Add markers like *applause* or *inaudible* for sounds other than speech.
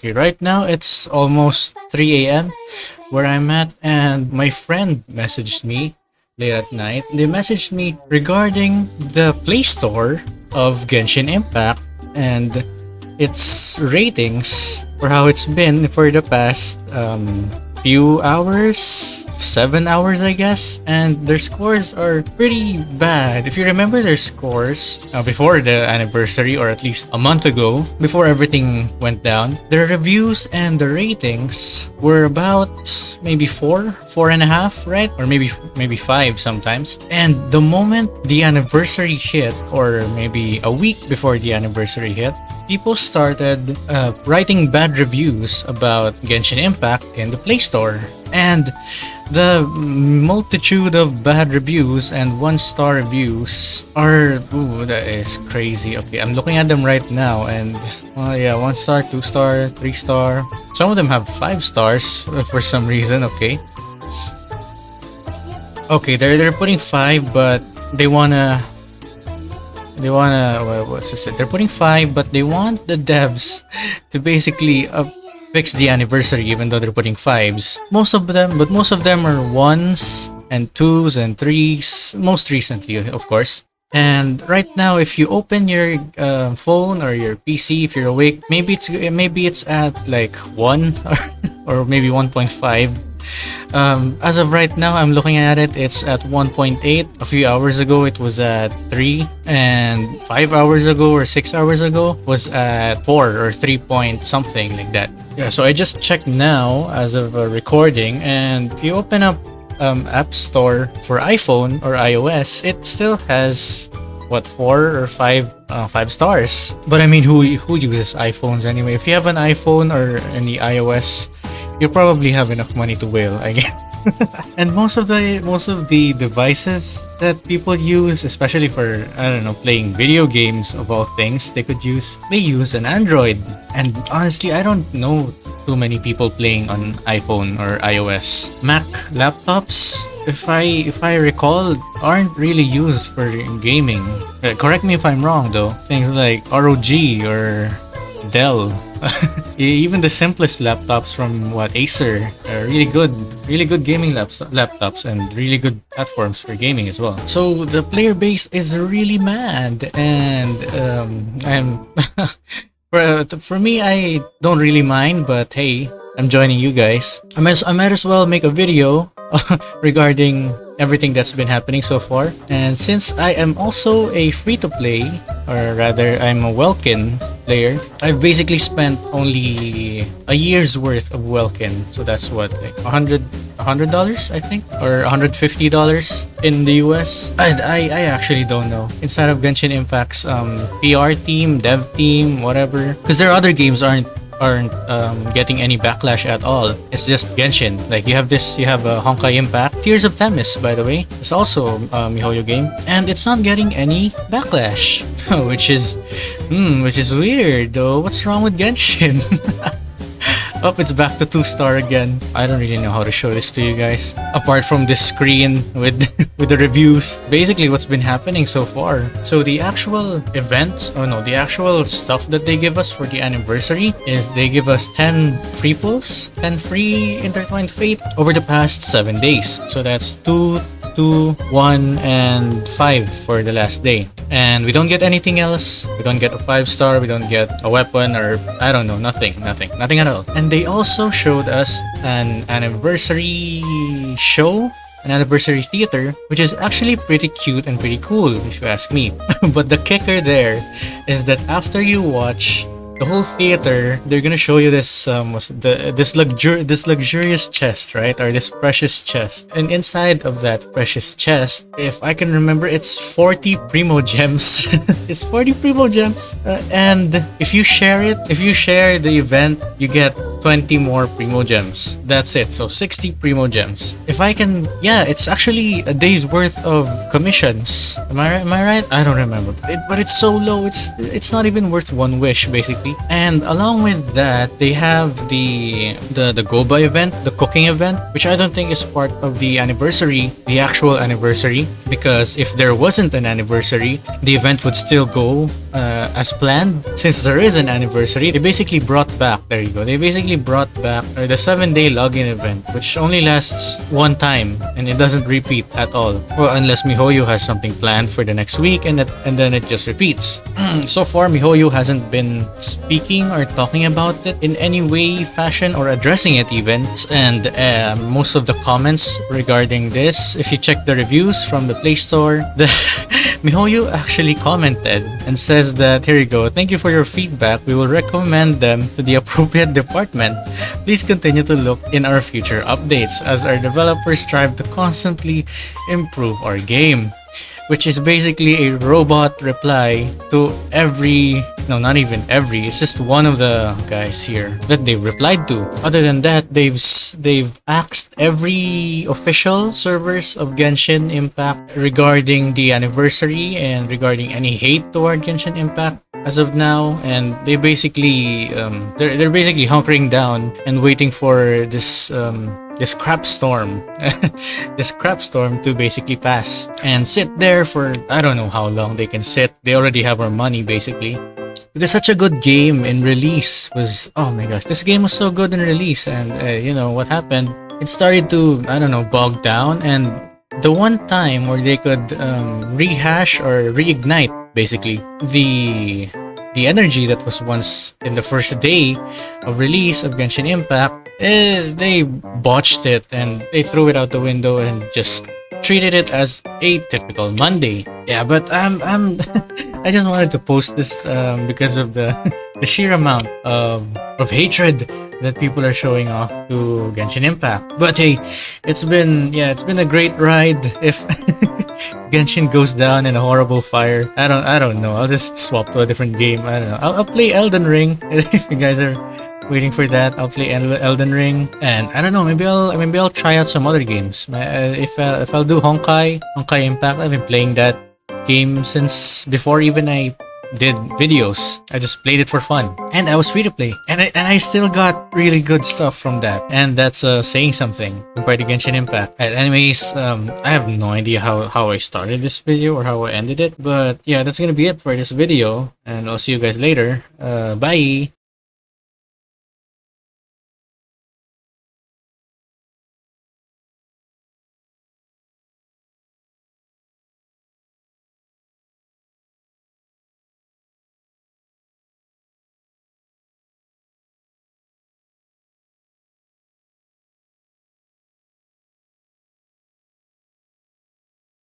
Okay, right now it's almost 3 a.m. where I'm at, and my friend messaged me late at night. They messaged me regarding the Play Store of Genshin Impact and its ratings for how it's been for the past um, few hours, seven hours, I guess, and their scores are pretty bad. If you remember their scores uh, before the anniversary, or at least a month ago, before everything went down, their reviews and the ratings were about maybe four, four and a half, right? Or maybe maybe five sometimes. And the moment the anniversary hit, or maybe a week before the anniversary hit, people started uh, writing bad reviews about Genshin Impact in the Play Store. And the multitude of bad reviews and one-star reviews are... Ooh, that is crazy. Okay, I'm looking at them right now and... Well, yeah, one star, two star, three star. Some of them have five stars for some reason, okay. Okay, they're, they're putting five, but they wanna they wanna what's this they're putting five but they want the devs to basically uh, fix the anniversary even though they're putting fives. Most of them but most of them are ones and twos and threes most recently of course. And right now if you open your uh, phone or your pc if you're awake maybe it's maybe it's at like one *laughs* or, or maybe 1.5 um, as of right now, I'm looking at it, it's at 1.8. A few hours ago, it was at 3. And 5 hours ago or 6 hours ago was at 4 or 3 point something like that. Yeah, so I just checked now as of a recording. And if you open up um, App Store for iPhone or iOS, it still has what four or five uh, five stars but i mean who who uses iphones anyway if you have an iphone or any ios you probably have enough money to whale, I guess. *laughs* and most of the most of the devices that people use, especially for I don't know playing video games of all things, they could use they use an Android. And honestly, I don't know too many people playing on iPhone or iOS. Mac laptops, if I if I recall, aren't really used for gaming. Uh, correct me if I'm wrong though. Things like ROG or Dell *laughs* even the simplest laptops from what Acer are really good, really good gaming laptops and really good platforms for gaming as well. So the player base is really mad, and um, I'm *laughs* for, for me, I don't really mind, but hey, I'm joining you guys. I might, I might as well make a video *laughs* regarding everything that's been happening so far. And since I am also a free-to-play, or rather I'm a Welkin player, I've basically spent only a year's worth of Welkin. So that's what, like 100 $100 I think or $150 in the US and I, I actually don't know. Inside of Genshin Impact's um, PR team dev team whatever. Because their other games aren't aren't um, getting any backlash at all. It's just Genshin. Like you have this, you have uh, Honkai Impact, Tears of Themis, by the way. It's also a MiHoYo game, and it's not getting any backlash, *laughs* which is, hmm, which is weird. Though, what's wrong with Genshin? *laughs* Oh, it's back to 2 star again. I don't really know how to show this to you guys. Apart from this screen with, *laughs* with the reviews. Basically, what's been happening so far. So the actual events, oh no, the actual stuff that they give us for the anniversary is they give us 10 free pulls, 10 free intertwined fate over the past 7 days. So that's 2, 2, 1, and 5 for the last day and we don't get anything else. We don't get a five star we don't get a weapon or i don't know nothing nothing nothing at all. And they also showed us an anniversary show an anniversary theater which is actually pretty cute and pretty cool if you ask me. *laughs* But the kicker there is that after you watch the whole theater they're gonna show you this um the this luxur this luxurious chest right? Or this precious chest. And inside of that precious chest if i can remember it's 40 primo gems. *laughs* it's 40 primogems uh, and if you share it if you share the event you get 20 more Primo Gems. That's it. So 60 Primo Gems. If I can, yeah, it's actually a day's worth of commissions. Am I right? Am I right? I don't remember. It, but it's so low. It's it's not even worth one wish basically. And along with that, they have the the the Goba event, the cooking event, which I don't think is part of the anniversary, the actual anniversary, because if there wasn't an anniversary, the event would still go uh, as planned. Since there is an anniversary, they basically brought back. There you go. They basically brought back the seven-day login event, which only lasts one time and it doesn't repeat at all. Well, unless MiHoYo has something planned for the next week, and that and then it just repeats. *clears throat* so far, MiHoYo hasn't been speaking or talking about it in any way, fashion, or addressing it even. And uh, most of the comments regarding this, if you check the reviews from the Play Store, *laughs* the MiHoYo actually commented and says that here you go. Thank you for your feedback. We will recommend them to the *laughs* appropriate department. Please continue to look in our future updates as our developers strive to constantly improve our game which is basically a robot reply to every no not even every it's just one of the guys here that they've replied to. Other than that they've they've asked every official servers of Genshin Impact regarding the anniversary and regarding any hate toward Genshin Impact as of now. And they basically um, they're, they're basically hunkering down and waiting for this um, this crap storm *laughs* this crap storm to basically pass and sit there for i don't know how long they can sit. They already have our money basically because such a good game in release was oh my gosh this game was so good in release and uh, you know what happened it started to i don't know bog down and the one time where they could um, rehash or reignite basically the the energy that was once in the first day of release of Genshin Impact, eh, they botched it and they threw it out the window and just treated it as a typical Monday. Yeah, but I'm I'm *laughs* I just wanted to post this um, because of the *laughs* the sheer amount of of hatred that people are showing off to Genshin Impact. But hey, it's been yeah, it's been a great ride. If *laughs* Genshin goes down in a horrible fire, I don't I don't know. I'll just swap to a different game. I don't know. I'll, I'll play Elden Ring if you guys are waiting for that. I'll play Elden Ring, and I don't know. Maybe I'll maybe I'll try out some other games. Uh, if uh, if I'll do Honkai Honkai Impact, I've been playing that game since before even I did videos. I just played it for fun. And I was free to play. And I, and I still got really good stuff from that. And that's uh, saying something compared to Genshin Impact. Uh, anyways, um, I have no idea how, how I started this video or how I ended it. But yeah, that's gonna be it for this video. And I'll see you guys later. Uh, bye!